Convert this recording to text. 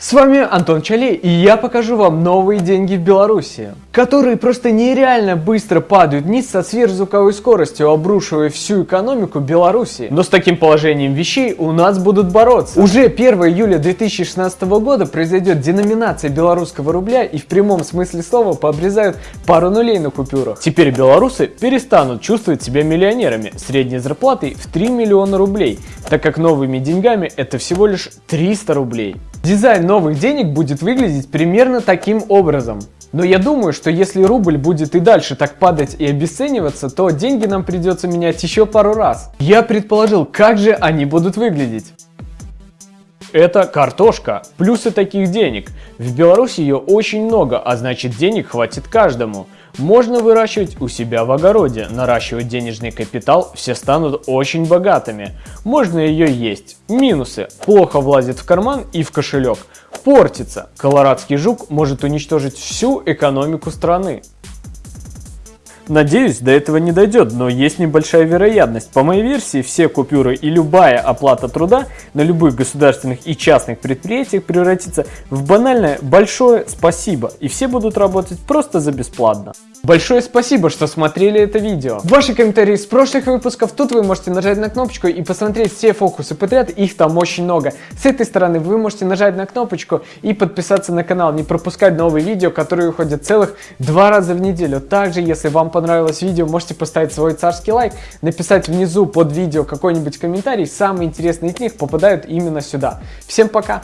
С вами Антон Чалей, и я покажу вам новые деньги в Беларуси, которые просто нереально быстро падают вниз со сверхзвуковой скоростью, обрушивая всю экономику Беларуси. Но с таким положением вещей у нас будут бороться. Уже 1 июля 2016 года произойдет деноминация белорусского рубля и в прямом смысле слова пообрезают пару нулей на купюрах. Теперь белорусы перестанут чувствовать себя миллионерами средней зарплатой в 3 миллиона рублей, так как новыми деньгами это всего лишь 300 рублей. Дизайн новых денег будет выглядеть примерно таким образом. Но я думаю, что если рубль будет и дальше так падать и обесцениваться, то деньги нам придется менять еще пару раз. Я предположил, как же они будут выглядеть. Это картошка. Плюсы таких денег. В Беларуси ее очень много, а значит денег хватит каждому. Можно выращивать у себя в огороде, наращивать денежный капитал, все станут очень богатыми. Можно ее есть. Минусы. Плохо влазит в карман и в кошелек. Портится. Колорадский жук может уничтожить всю экономику страны. Надеюсь, до этого не дойдет, но есть небольшая вероятность. По моей версии, все купюры и любая оплата труда на любых государственных и частных предприятиях превратится в банальное большое спасибо, и все будут работать просто за бесплатно. Большое спасибо, что смотрели это видео. Ваши комментарии с прошлых выпусков, тут вы можете нажать на кнопочку и посмотреть все фокусы подряд, их там очень много. С этой стороны вы можете нажать на кнопочку и подписаться на канал, не пропускать новые видео, которые выходят целых два раза в неделю. Также, если понравилось видео, можете поставить свой царский лайк, написать внизу под видео какой-нибудь комментарий, самые интересные из них попадают именно сюда. Всем пока!